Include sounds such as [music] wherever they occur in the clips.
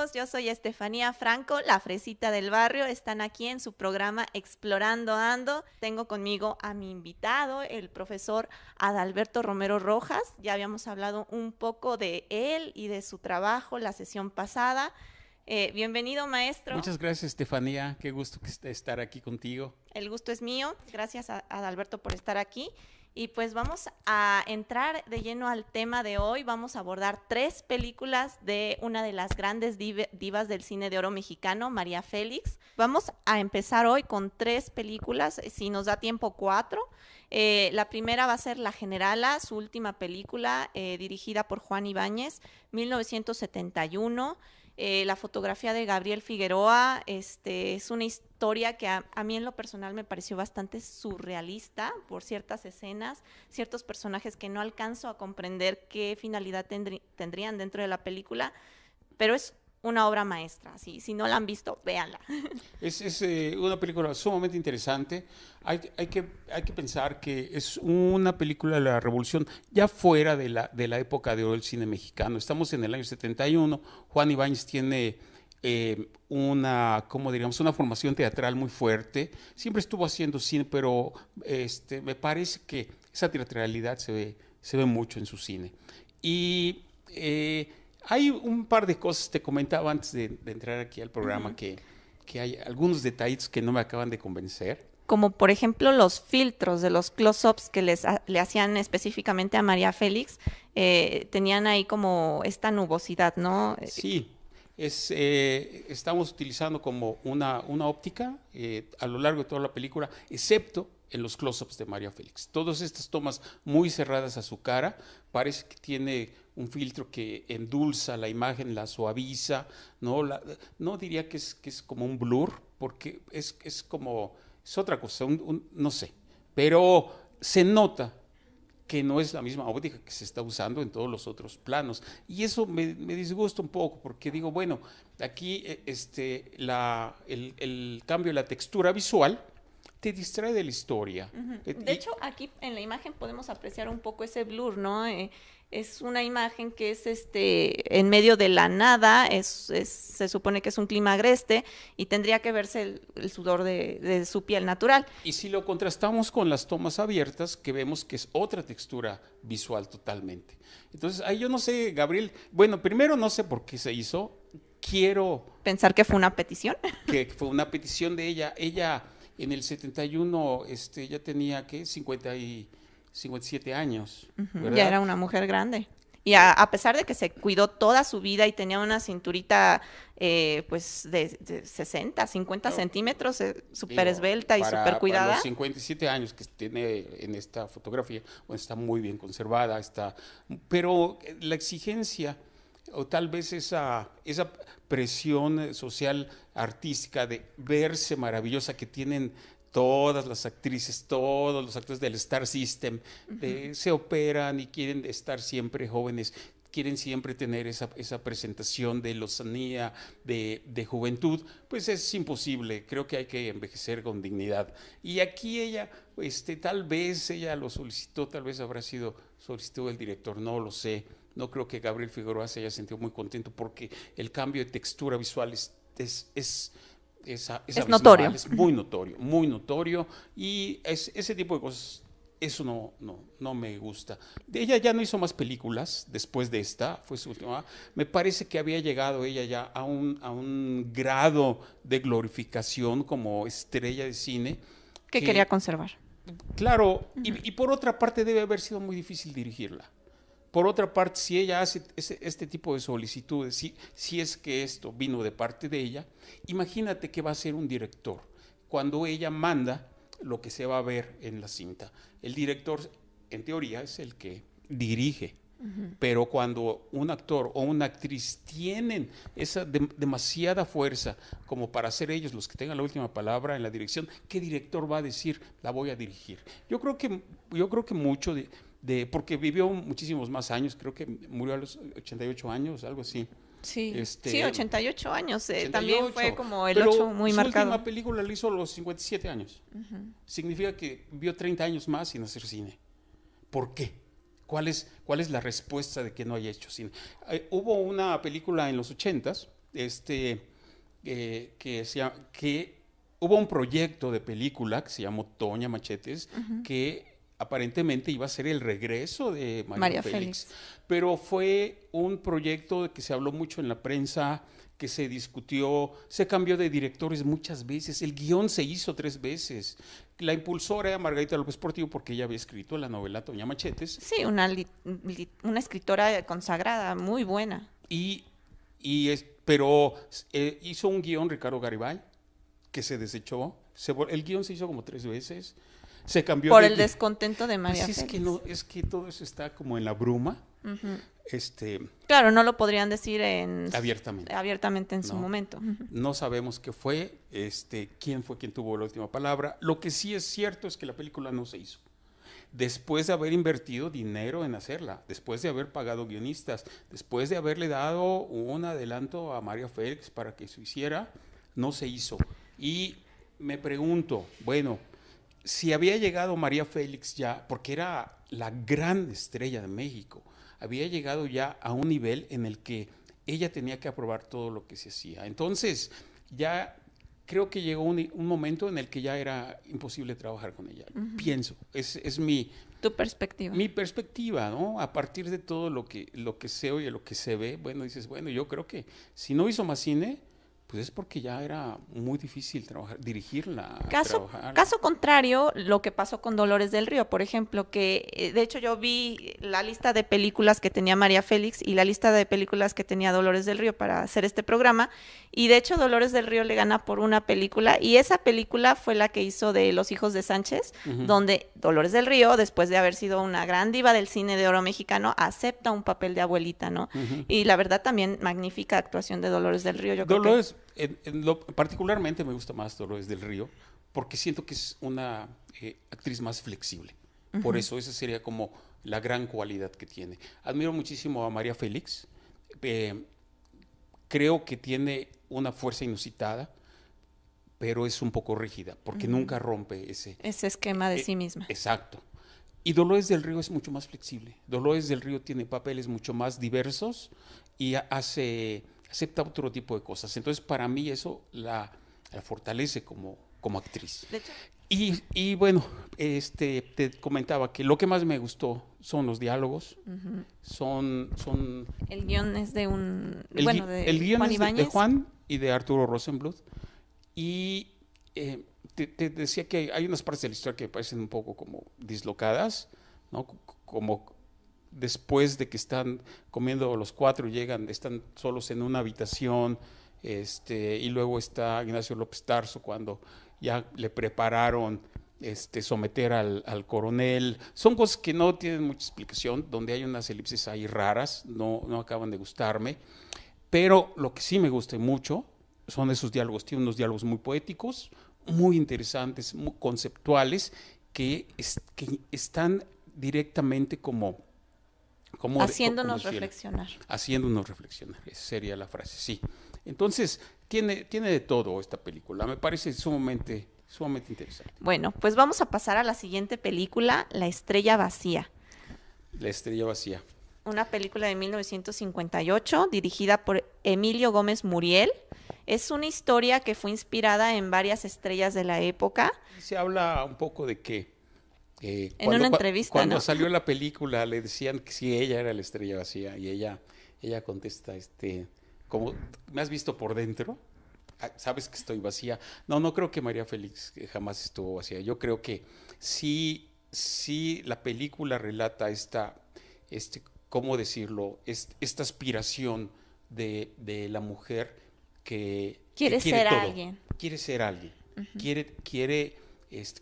amigos, yo soy Estefanía Franco, la fresita del barrio. Están aquí en su programa Explorando Ando. Tengo conmigo a mi invitado, el profesor Adalberto Romero Rojas. Ya habíamos hablado un poco de él y de su trabajo la sesión pasada. Eh, bienvenido, maestro. Muchas gracias, Estefanía. Qué gusto estar aquí contigo. El gusto es mío. Gracias a Adalberto por estar aquí. Y pues vamos a entrar de lleno al tema de hoy. Vamos a abordar tres películas de una de las grandes divas del cine de oro mexicano, María Félix. Vamos a empezar hoy con tres películas, si nos da tiempo cuatro. Eh, la primera va a ser La Generala, su última película, eh, dirigida por Juan Ibáñez, 1971. Eh, la fotografía de Gabriel Figueroa este, es una historia que a, mí en lo personal me pareció bastante surrealista por ciertas escenas, ciertos personajes que no alcanzo a comprender qué finalidad tendrían dentro de la película, pero es una obra maestra. Si, si no la han visto, véanla. [laughs] Es, eh, una película sumamente interesante. Hay, hay, que, hay que pensar que es una película de la revolución ya fuera de la, de la época de oro del cine mexicano. Estamos en el año 71. Juan Ibáñez tiene eh, una, ¿cómo diríamos? Una formación teatral muy fuerte. Siempre estuvo haciendo cine, pero este, me parece que esa teatralidad se ve, se ve mucho en su cine. Y... Eh, hay un par de cosas, te comentaba antes de, entrar aquí al programa, que, que hay algunos detalles que no me acaban de convencer como por ejemplo los filtros de los close-ups que les, le hacían específicamente a María Félix, eh, tenían ahí como esta nubosidad, ¿no? Sí, es, eh, estamos utilizando como una, una óptica eh, a lo largo de toda la película, excepto en los close-ups de María Félix. Todas estas tomas muy cerradas a su cara, parece que tiene un filtro que endulza la imagen, la suaviza, no, no diría que es, como un blur, porque es, es como, es otra cosa, no sé, pero se nota que no es la misma óptica que se está usando en todos los otros planos. Y eso me, disgusta un poco, porque digo, bueno, aquí eh, este, la, el cambio de la textura visual, te distrae de la historia. Eh, de hecho, aquí en la imagen podemos apreciar un poco ese blur, ¿no? Eh, es una imagen que es este en medio de la nada, es, se supone que es un clima agreste y tendría que verse el, sudor de, su piel natural. Y si lo contrastamos con las tomas abiertas, que vemos que es otra textura visual totalmente. Entonces, ahí yo no sé, Gabriel, bueno, primero no sé por qué se hizo, quiero... Pensar que fue una petición. Que fue una petición de ella. Ella en el 71 este, ya tenía, ¿qué? 50 y 57 años. Ya era una mujer grande. Y a, pesar de que se cuidó toda su vida y tenía una cinturita eh, pues de, 60, 50 centímetros, eh, súper esbelta y súper cuidada. Para los 57 años que tiene en esta fotografía, bueno, está muy bien conservada, está, pero la exigencia o tal vez esa, esa presión social artística de verse maravillosa que tienen todas las actrices, todos los actores del Star System, se operan y quieren estar siempre jóvenes, quieren siempre tener esa, esa presentación de lozanía, de, de, juventud, pues es imposible, creo que hay que envejecer con dignidad. Y aquí ella, este, tal vez ella lo solicitó, tal vez habrá sido solicitó el director, no lo sé, no creo que Gabriel Figueroa se haya sentido muy contento porque el cambio de textura visual es, es, es, notorio. Es muy notorio, muy notorio. Y ese tipo de cosas, eso no, no, no me gusta. Ella ya no hizo más películas después de esta, fue su última. Me parece que había llegado ella ya a un, a un grado de glorificación como estrella de cine. Que, quería conservar. Claro, y por otra parte debe haber sido muy difícil dirigirla. Por otra parte, si ella hace este tipo de solicitudes, si, si es que esto vino de parte de ella, imagínate que va a ser un director. Cuando ella manda lo que se va a ver en la cinta. El director, en teoría, es el que dirige. Pero cuando un actor o una actriz tienen esa demasiada fuerza como para ser ellos los que tengan la última palabra en la dirección, ¿qué director va a decir la voy a dirigir? Yo creo que, yo creo que mucho de, de, porque vivió muchísimos más años, creo que murió a los 88 años, algo así. Sí, este, sí 88 años, eh, también fue como el 8 muy marcado. La última película la hizo a los 57 años. Significa que vio 30 años más sin hacer cine. ¿Por qué? ¿Cuál es, cuál es la respuesta de que no haya hecho cine? Eh, hubo una película en los 80s este, eh, que, se, que hubo un proyecto de película que se llamó Toña Machetes, que aparentemente iba a ser el regreso de María, Félix. Pero fue un proyecto que se habló mucho en la prensa, que se discutió, se cambió de directores muchas veces, el guion se hizo tres veces. La impulsora era Margarita López Portillo porque ella había escrito la novela Toña Machetes. Sí, una, una escritora consagrada, muy buena. Y, y es, pero eh, hizo un guion Ricardo Garibay que se desechó. el guion se hizo como tres veces. Se cambió. Por el descontento de María. Pues es que no, es que todo eso está como en la bruma. Este. Claro, no lo podrían decir en abiertamente. Abiertamente en su momento. No sabemos qué fue, este, quién fue quien tuvo la última palabra. Lo que sí es cierto es que la película no se hizo después de haber invertido dinero en hacerla, después de haber pagado guionistas, después de haberle dado un adelanto a María Félix para que se hiciera, no se hizo. Y me pregunto, bueno, si había llegado María Félix ya, porque era la gran estrella de México, había llegado ya a un nivel en el que ella tenía que aprobar todo lo que se hacía. Entonces, ya creo que llegó un, momento en el que ya era imposible trabajar con ella. Pienso, es, es, mi... Tu perspectiva. Mi perspectiva, ¿no? A partir de todo lo que, lo que se oye, lo que se ve, bueno, dices, bueno, yo creo que si no hizo más cine, pues es porque ya era muy difícil trabajar, dirigirla. Caso, caso contrario, lo que pasó con Dolores del Río, por ejemplo, que eh, de hecho yo vi la lista de películas que tenía María Félix y la lista de películas que tenía Dolores del Río para hacer este programa, y de hecho Dolores del Río le gana por una película, y esa película fue la que hizo de Los Hijos de Sánchez, donde Dolores del Río, después de haber sido una gran diva del cine de oro mexicano, acepta un papel de abuelita, ¿no? Y la verdad también magnífica actuación de Dolores del Río. Yo Dolores, en, lo, particularmente me gusta más Dolores del Río porque siento que es una eh, actriz más flexible. Por eso esa sería como la gran cualidad que tiene. Admiro muchísimo a María Félix. Eh, creo que tiene una fuerza inusitada, pero es un poco rígida porque nunca rompe ese... Ese esquema de eh, sí misma. Exacto. Y Dolores del Río es mucho más flexible. Dolores del Río tiene papeles mucho más diversos y hace acepta otro tipo de cosas. Entonces, para mí eso la, fortalece como, como actriz. y, bueno, este, te comentaba que lo que más me gustó son los diálogos, son, son... El guion es de un... El, bueno, de el guion es de, Juan y de Arturo Rosenbluth. Y eh, te, decía que hay unas partes de la historia que parecen un poco como dislocadas, ¿no? Como después de que están comiendo los cuatro, llegan, están solos en una habitación, este, y luego está Ignacio López Tarso cuando ya le prepararon este, someter al, coronel. Son cosas que no tienen mucha explicación, donde hay unas elipsis ahí raras, no, no acaban de gustarme, pero lo que sí me gusta mucho son esos diálogos, tiene unos diálogos muy poéticos, muy interesantes, muy conceptuales, que, que están directamente como Haciéndonos reflexionar. Haciéndonos reflexionar, esa sería la frase, sí. Entonces, tiene, tiene de todo esta película, me parece sumamente, sumamente interesante. Bueno, pues vamos a pasar a la siguiente película, La Estrella Vacía. La Estrella Vacía. Una película de 1958, dirigida por Emilio Gómez Muriel. Es una historia que fue inspirada en varias estrellas de la época. Se habla un poco de que eh, en una entrevista. Cuando salió la película le decían que sí, ella era la estrella vacía y ella, ella contesta, este, como, ¿me has visto por dentro? Ah, Sabes que estoy vacía. No, no creo que María Félix jamás estuvo vacía. Yo creo que sí, sí la película relata esta, este, ¿cómo decirlo? esta aspiración de, la mujer que quiere, ser alguien. Quiere ser alguien. Quiere, quiere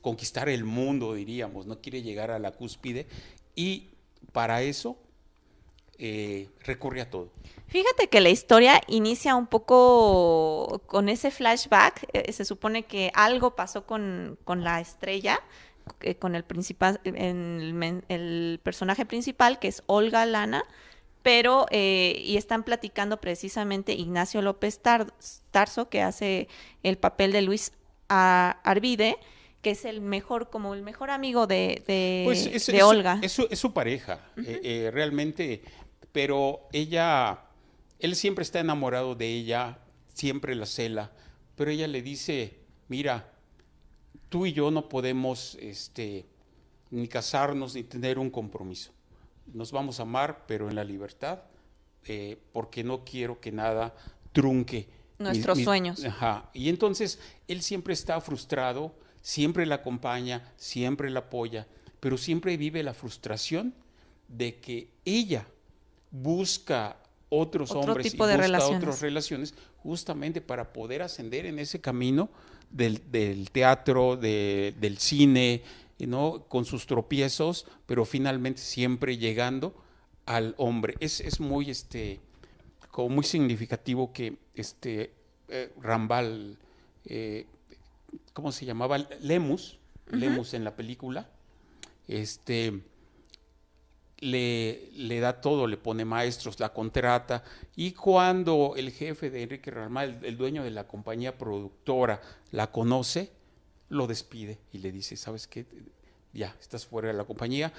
conquistar el mundo, diríamos, no quiere llegar a la cúspide y para eso eh, recurre a todo. Fíjate que la historia inicia un poco con ese flashback. Eh, se supone que algo pasó con, la estrella, eh, con el, principal, el, personaje principal, que es Olga Lana, pero, y están platicando precisamente Ignacio López Tarso, que hace el papel de Luis Arvide, que es el mejor, como el mejor amigo de, de, pues Olga. Es su, pareja, eh, eh, realmente, pero ella, él siempre está enamorado de ella siempre la cela, pero ella le dice, mira, tú y yo no podemos este, ni casarnos ni tener un compromiso. Nos vamos a amar, pero en la libertad, eh, porque no quiero que nada trunque. Nuestros sueños. Ajá. Y entonces él siempre está frustrado, siempre la acompaña, siempre la apoya, pero siempre vive la frustración de que ella busca otros hombres y busca otras relaciones justamente para poder ascender en ese camino del, teatro, del cine, ¿no? con sus tropiezos, pero finalmente siempre llegando al hombre. Es, es muy, este, como muy significativo que este, eh, Rambal, eh, ¿cómo se llamaba? Lemus, Lemus en la película, este, le, le, da todo, le pone maestros, la contrata, y cuando el jefe de Enrique Ramal, el, dueño de la compañía productora, la conoce, lo despide y le dice, ¿sabes qué? Ya, estás fuera de la compañía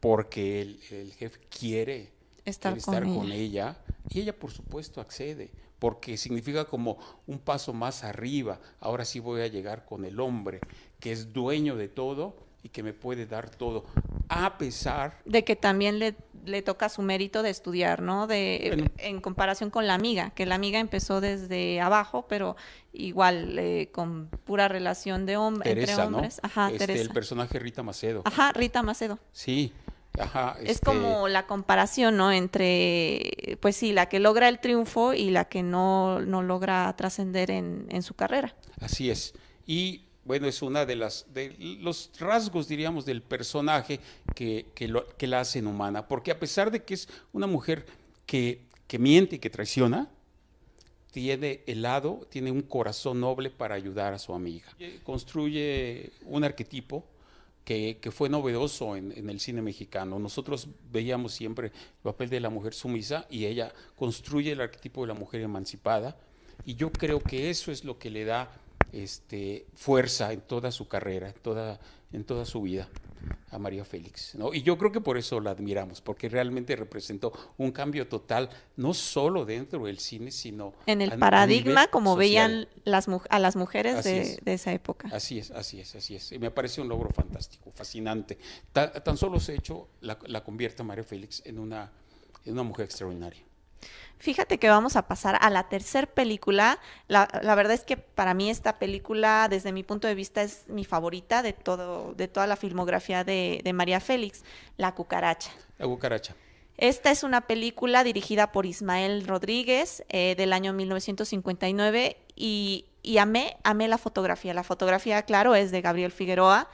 porque el, jefe quiere estar, con, ella. Y ella, por supuesto, accede, porque significa como un paso más arriba. Ahora sí voy a llegar con el hombre, que es dueño de todo y que me puede dar todo, a pesar... De que también le, le toca su mérito de estudiar, ¿no? De, en comparación con la amiga, que la amiga empezó desde abajo, pero igual eh, con pura relación de hombre, entre hombres. Ajá, este, El personaje Rita Macedo. Ajá, Rita Macedo. Sí. Ajá, es este como la comparación, ¿no? Entre, pues sí, la que logra el triunfo y la que no, no logra trascender en, en su carrera. Así es. Y bueno, es una de las de los rasgos, diríamos, del personaje que, que, la hacen humana, porque a pesar de que es una mujer que, que miente y que traiciona, tiene helado, tiene un corazón noble para ayudar a su amiga. Construye un arquetipo que, fue novedoso en, el cine mexicano. Nosotros veíamos siempre el papel de la mujer sumisa y ella construye el arquetipo de la mujer emancipada y yo creo que eso es lo que le da este, fuerza en toda su carrera, en toda, en toda su vida a María Félix. ¿no? Y yo creo que por eso la admiramos, porque realmente representó un cambio total, no solo dentro del cine, sino en el paradigma como veían las, a las mujeres de, esa época. Así es, así es, así es. Y me parece un logro fantástico, fascinante. tan solo se hecho la, la convierte a María Félix en una, en una mujer extraordinaria. Fíjate que vamos a pasar a la tercer película. La, la, verdad es que para mí esta película, desde mi punto de vista, es mi favorita de todo, de toda la filmografía de, de María Félix, La Cucaracha. La Cucaracha. Esta es una película dirigida por Ismael Rodríguez eh, del año 1959 y, y amé, amé la fotografía. La fotografía, claro, es de Gabriel Figueroa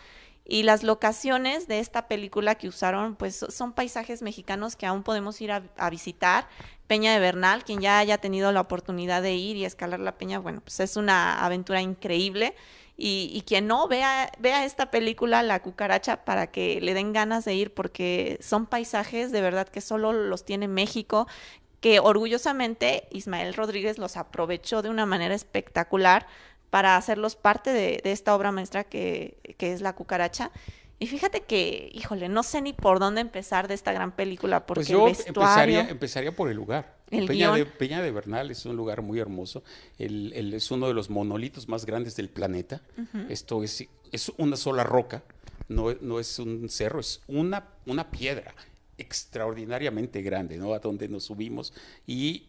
y las locaciones de esta película que usaron, pues son paisajes mexicanos que aún podemos ir a, visitar. Peña de Bernal, quien ya haya tenido la oportunidad de ir y escalar la peña, bueno, pues es una aventura increíble. Y, quien no vea, vea esta película, La Cucaracha, para que le den ganas de ir, porque son paisajes de verdad que solo los tiene México, que orgullosamente Ismael Rodríguez los aprovechó de una manera espectacular para hacerlos parte de, esta obra maestra que, es La Cucaracha. Y fíjate que, híjole, no sé ni por dónde empezar de esta gran película, porque pues yo empezaría, empezaría por el lugar. Peña, de, Peña, de, Bernal es un lugar muy hermoso, el, es uno de los monolitos más grandes del planeta. Esto es, es una sola roca, no, no es un cerro, es una, una piedra extraordinariamente grande, ¿no? A donde nos subimos y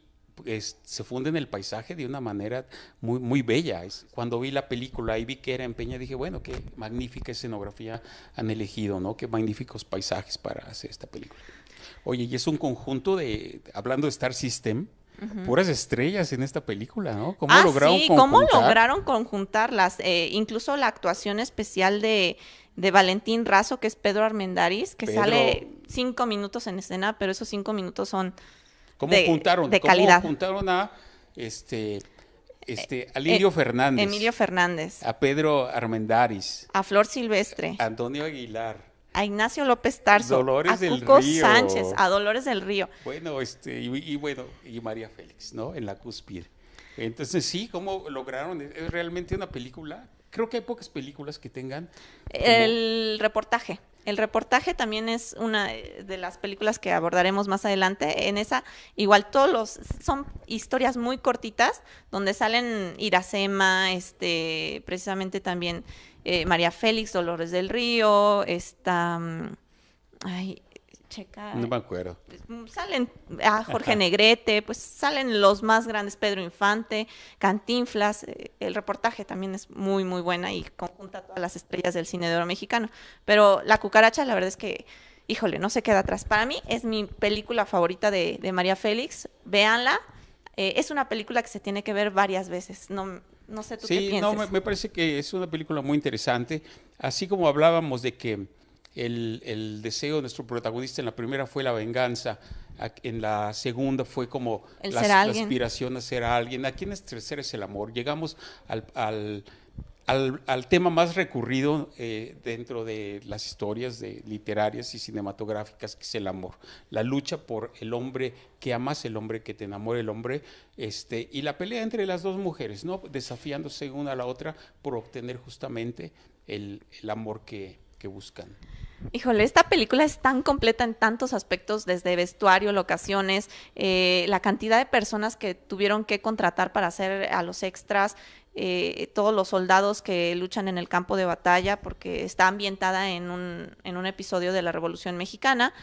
se funde en el paisaje de una manera muy, muy bella. Cuando vi la película y vi que era en Peña, dije, bueno, qué magnífica escenografía han elegido, ¿no? Qué magníficos paisajes para hacer esta película. Oye, y es un conjunto de, hablando de Star System, puras estrellas en esta película, ¿no? ¿Cómo ah, lograron sí, ¿cómo lograron conjuntarlas? Eh, incluso la actuación especial de, de Valentín Razo, que es Pedro Armendáriz, que sale cinco minutos en escena, pero esos cinco minutos son ¿Cómo juntaron, juntaron a este, este, a Lidio eh, Fernández? Emilio Fernández. A Pedro Armendáriz. A Flor Silvestre. A Antonio Aguilar. A Ignacio López Tarso. Dolores a del Cuco Sánchez. A Dolores del Río. Bueno, este, y, bueno, y María Félix, ¿no? En la cúspide. Entonces, sí, ¿cómo lograron? Es realmente una película creo que hay pocas películas que tengan... El reportaje. El reportaje también es una de las películas que abordaremos más adelante. En esa, igual todos los son historias muy cortitas donde salen Iracema, este, precisamente también eh, María Félix, Dolores del Río, esta, mm, ay, checa. No me acuerdo. Mm, salen a Jorge Negrete, pues salen los más grandes, Pedro Infante, Cantinflas. Eh, el reportaje también es muy, muy buena y conjunta todas las estrellas del cine de oro mexicano. Pero La Cucaracha, la verdad es que, híjole, no se queda atrás. Para mí es mi película favorita de, María Félix. Véanla. Eh, es una película que se tiene que ver varias veces. No, no sé tú qué piensas. Sí, no, me parece que es una película muy interesante. Así como hablábamos de que el, deseo de nuestro protagonista en la primera fue la venganza, en la segunda fue como la, aspiración a ser alguien, aquí en el tercer es el amor. Llegamos al, al, tema más recurrido eh, dentro de las historias de, literarias y cinematográficas, que es el amor. La lucha por el hombre que amas, el hombre que te enamora, el hombre, este, y la pelea entre las dos mujeres, ¿no? desafiándose una a la otra por obtener justamente el, el amor que, buscan. Híjole, esta película es tan completa en tantos aspectos, desde vestuario, locaciones, eh, la cantidad de personas que tuvieron que contratar para hacer a los extras, eh, todos los soldados que luchan en el campo de batalla, porque está ambientada en un, en un episodio de la Revolución Mexicana.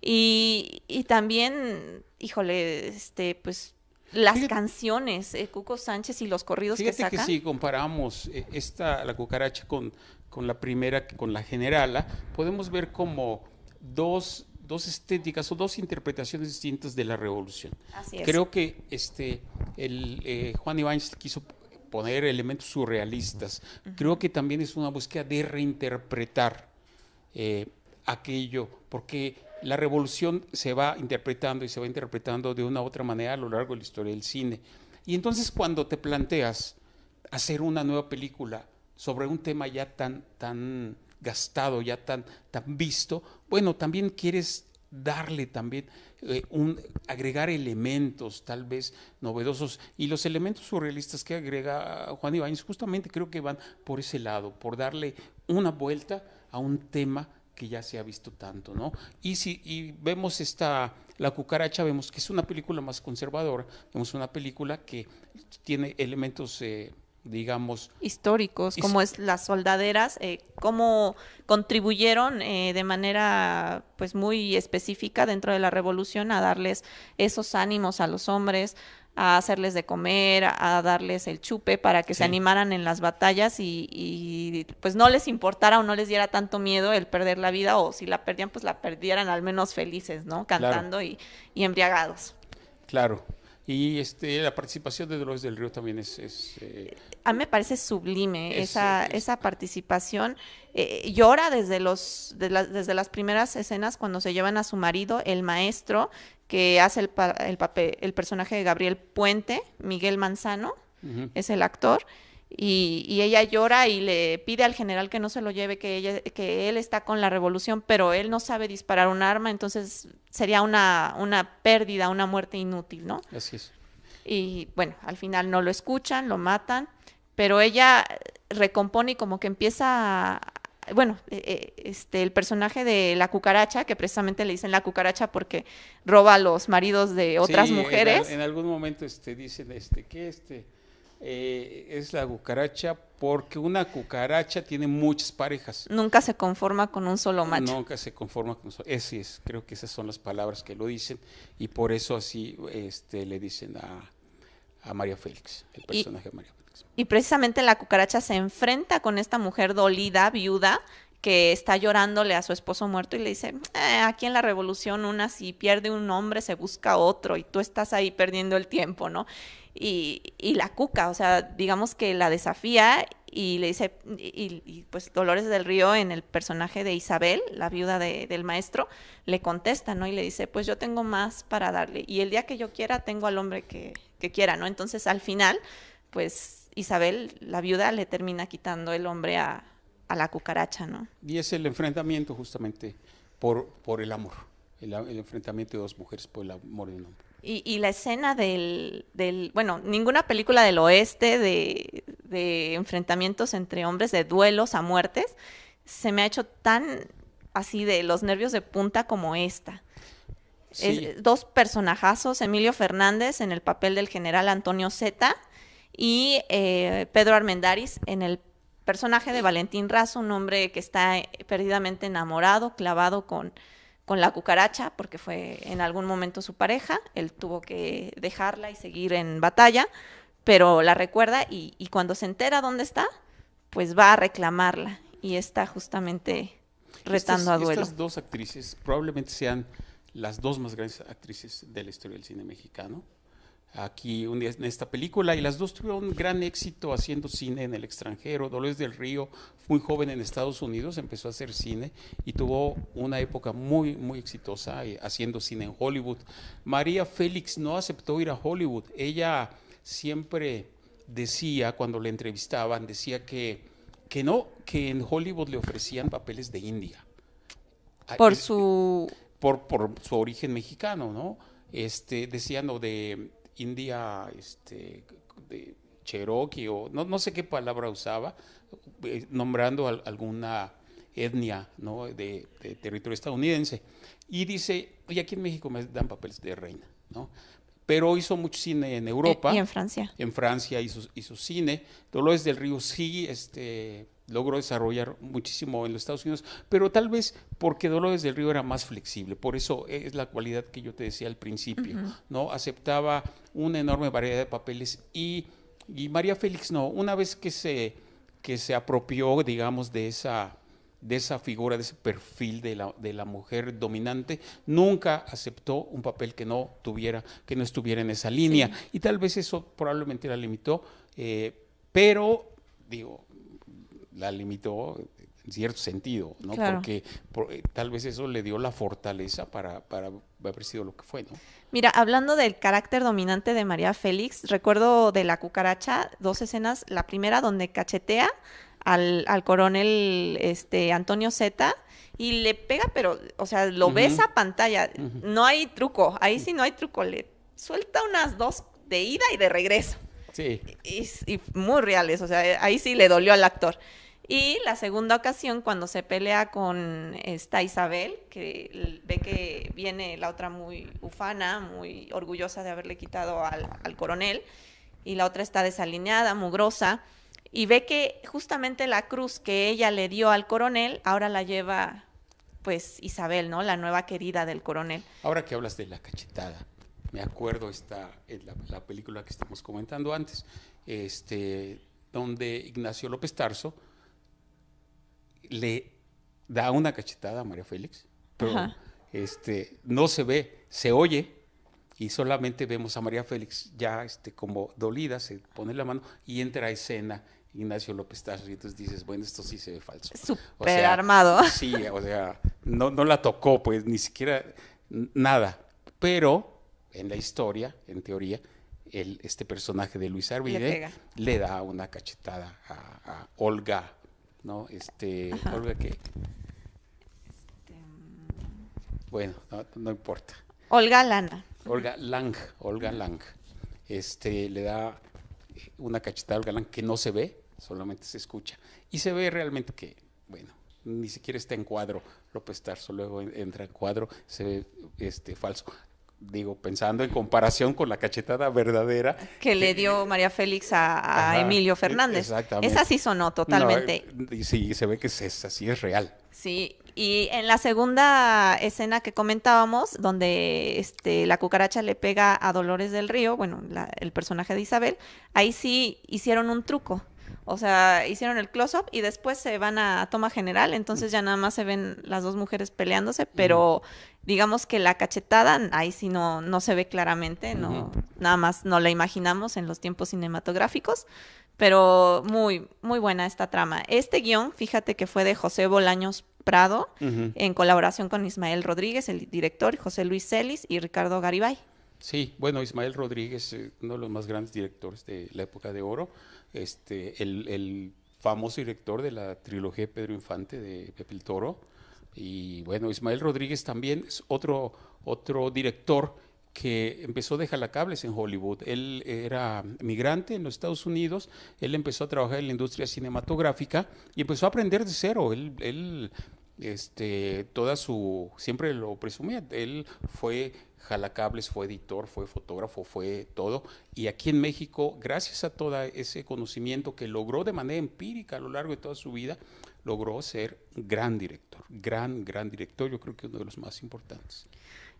Y, y también, híjole, este, pues las canciones, eh, Cuco Sánchez y los corridos que saca. que si comparamos esta, la cucaracha con con la primera, con la generala, podemos ver como dos, dos estéticas o dos interpretaciones distintas de la revolución. Creo que este, el, eh, Juan Ibáñez quiso poner elementos surrealistas. Creo que también es una búsqueda de reinterpretar eh, aquello, porque la revolución se va interpretando y se va interpretando de una u otra manera a lo largo de la historia del cine. Y entonces cuando te planteas hacer una nueva película sobre un tema ya tan, tan gastado, ya tan, tan visto, bueno, también quieres darle también eh, agregar elementos tal vez novedosos y los elementos surrealistas que agrega Juan Ibáñez justamente creo que van por ese lado, por darle una vuelta a un tema que ya se ha visto tanto, ¿no? Y si y vemos esta La cucaracha, vemos que es una película más conservadora, vemos una película que tiene elementos eh, digamos históricos como es las soldaderas eh, cómo contribuyeron eh, de manera pues muy específica dentro de la revolución a darles esos ánimos a los hombres a hacerles de comer a darles el chupe para que se animaran en las batallas y, pues no les importara o no les diera tanto miedo el perder la vida o si la perdían pues la perdieran al menos felices no cantando y, y embriagados. Claro. Y este, la participación de Dolores del Río también es... Eh, a mí me parece sublime esa, esa participación. Eh, llora desde, los, desde las primeras escenas cuando se llevan a su marido, el maestro, que hace el, el, papel, el personaje de Gabriel Puente, Miguel Manzano, es el actor. Y, ella llora y le pide al general que no se lo lleve, que, ella, que él está con la revolución, pero él no sabe disparar un arma, entonces sería una, una pérdida, una muerte inútil, ¿no? Así es. Y bueno, al final no lo escuchan, lo matan, pero ella recompone y como que empieza bueno, eh, eh, este, el personaje de la cucaracha, que precisamente le dicen la cucaracha porque roba a los maridos de otras mujeres. En, en, algún momento este, dicen este, que este eh, es la cucaracha porque una cucaracha tiene muchas parejas. Nunca se conforma con un solo macho. Nunca se conforma con un solo. Ese es, creo que esas son las palabras que lo dicen y por eso así este, le dicen a, María Félix, el personaje de María Félix. Y precisamente la cucaracha se enfrenta con esta mujer dolida, viuda, que está llorándole a su esposo muerto y le dice, eh, aquí en la revolución una si pierde un hombre se busca otro y tú estás ahí perdiendo el tiempo, ¿no? y, y, la cuca, o sea, digamos que la desafía y le dice, y, pues Dolores del Río en el personaje de Isabel, la viuda del maestro, le contesta, ¿no? Y le dice, pues yo tengo más para darle y el día que yo quiera tengo al hombre que, que quiera, ¿no? Entonces al final, pues Isabel, la viuda, le termina quitando el hombre a, a la cucaracha, ¿no? Y es el enfrentamiento justamente por, por el amor, el, el enfrentamiento de dos mujeres por el amor de un hombre. Y, la escena del, del, bueno, ninguna película del oeste de, de enfrentamientos entre hombres, de duelos a muertes, se me ha hecho tan así de los nervios de punta como esta. dos personajazos, Emilio Fernández en el papel del general Antonio Zeta y eh, Pedro Armendáriz en el personaje de Valentín Razo, un hombre que está eh, perdidamente enamorado, clavado con, con la cucaracha, porque fue en algún momento su pareja, él tuvo que dejarla y seguir en batalla, pero la recuerda y, y cuando se entera dónde está, pues va a reclamarla y está justamente retando a duelo. Estas dos actrices probablemente sean las dos más grandes actrices de la historia del cine mexicano. Aquí un día en esta película y las dos tuvieron gran éxito haciendo cine en el extranjero. Dolores del Río, muy joven en Estados Unidos, empezó a hacer cine y tuvo una época muy, muy exitosa eh, haciendo cine en Hollywood. María Félix no aceptó ir a Hollywood. Ella siempre decía, cuando le entrevistaban, decía que que no, que en Hollywood le ofrecían papeles de India. Por su... Por, por su origen mexicano, ¿no? Este, decían, o de India, este, de Cherokee, o no, no sé qué palabra usaba, eh, nombrando alguna etnia, ¿no? De, territorio estadounidense. Y dice, oye, aquí en México me dan papeles de reina, ¿no? pero hizo mucho cine en Europa. Y en Francia. En Francia hizo, hizo cine. Dolores del Río sí este, logró desarrollar muchísimo en los Estados Unidos, pero tal vez porque Dolores del Río era más flexible. Por eso es la cualidad que yo te decía al principio, ¿no? Aceptaba una enorme variedad de papeles y, y María Félix no. Una vez que se, que se apropió, digamos, de esa de esa figura, de ese perfil de la, de la, mujer dominante, nunca aceptó un papel que no tuviera, que no estuviera en esa línea. Y tal vez eso probablemente la limitó, eh, pero digo, la limitó en cierto sentido, ¿no? Porque eh, tal vez eso le dio la fortaleza para, para haber sido lo que fue, ¿no? Mira, hablando del carácter dominante de María Félix, recuerdo de la cucaracha dos escenas. La primera donde cachetea al, al coronel este, Antonio Zeta y le pega, pero, o sea, lo ves a pantalla. No hay truco, ahí sí no hay truco. Le suelta unas dos de ida y de regreso. Sí. Y, y, muy reales, o sea, ahí sí le dolió al actor. Y la segunda ocasión, cuando se pelea con esta Isabel, que ve que viene la otra muy ufana, muy orgullosa de haberle quitado al, al coronel, y la otra está desalineada, mugrosa y ve que justamente la cruz que ella le dio al coronel ahora la lleva pues Isabel, ¿no? La nueva querida del coronel. Ahora que hablas de la cachetada, me acuerdo esta en la, película que estamos comentando antes, este, donde Ignacio López Tarso le da una cachetada a María Félix, pero este, no se ve, se oye y solamente vemos a María Félix ya este, como dolida, se pone la mano y entra a escena Ignacio López Tarso y entonces dices, bueno, esto sí se ve falso. Súper armado. [laughs] Sí, o sea, no, no la tocó, pues ni siquiera nada. Pero en la historia, en teoría, el, este personaje de Luis Arvide le, da una cachetada a, Olga, ¿no? Este, Olga que... Este, bueno, no, importa. Olga Lana. Olga Lang, Olga Lang. Este, le da una cachetada al galán que no se ve, solamente se escucha. Y se ve realmente que, bueno, ni siquiera está en cuadro López Tarso, luego entra en cuadro, se ve este, falso. Digo, pensando en comparación con la cachetada verdadera. Que, le dio María Félix a, Emilio Fernández. Exactamente. Esa sí sonó totalmente. y sí, se ve que es, así, es real. Sí, y en la segunda escena que comentábamos, donde este, la cucaracha le pega a Dolores del Río, bueno, el personaje de Isabel, ahí sí hicieron un truco. O sea, hicieron el close-up y después se van a, toma general, entonces ya nada más se ven las dos mujeres peleándose, pero digamos que la cachetada ahí sí no, no se ve claramente, no, nada más no la imaginamos en los tiempos cinematográficos, pero muy, muy buena esta trama. Este guion, fíjate que fue de José Bolaños Prado, en colaboración con Ismael Rodríguez, el director, José Luis Celis y Ricardo Garibay. Sí, bueno, Ismael Rodríguez, eh, uno de los más grandes directores de la época de oro, este, el, famoso director de la trilogía Pedro Infante de Pepe el Toro. Y bueno, Ismael Rodríguez también es otro, otro director que empezó de jalacables en Hollywood. Él era migrante en los Estados Unidos, él empezó a trabajar en la industria cinematográfica y empezó a aprender de cero. Él este, toda su, siempre lo presumía, él fue jalacables, fue editor, fue fotógrafo, fue todo. Y aquí en México, gracias a todo ese conocimiento que logró de manera empírica a lo largo de toda su vida, logró ser gran director, gran, gran director, yo creo que uno de los más importantes.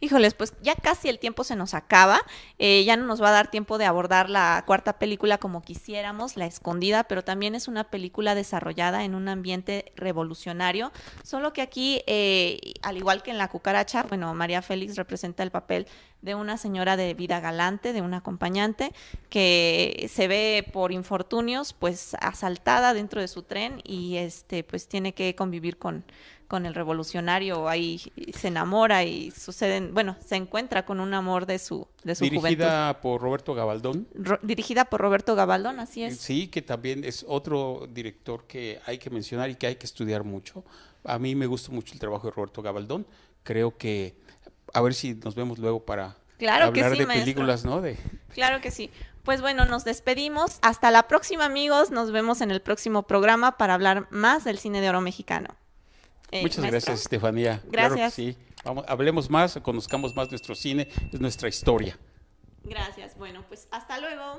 Híjoles, pues ya casi el tiempo se nos acaba, eh, ya no nos va a dar tiempo de abordar la cuarta película como quisiéramos, La Escondida, pero también es una película desarrollada en un ambiente revolucionario, solo que aquí, eh, al igual que en La Cucaracha, bueno, María Félix representa el papel de una señora de vida galante, de una acompañante, que se ve por infortunios, pues asaltada dentro de su tren y este, pues tiene que convivir con con el revolucionario, ahí se enamora y suceden, bueno, se encuentra con un amor de su, de su dirigida por Roberto Gabaldón. dirigida por Roberto Gabaldón, así es. Sí, que también es otro director que hay que mencionar y que hay que estudiar mucho. A mí me gusta mucho el trabajo de Roberto Gabaldón. Creo que, a ver si nos vemos luego para hablar de películas, ¿no? De... Claro que sí. Pues bueno, nos despedimos. Hasta la próxima, amigos. Nos vemos en el próximo programa para hablar más del cine de oro mexicano. Eh, Muchas gracias, Estefanía. Gracias. sí. Vamos, hablemos más, conozcamos más nuestro cine, es nuestra historia. Gracias. Bueno, pues hasta luego.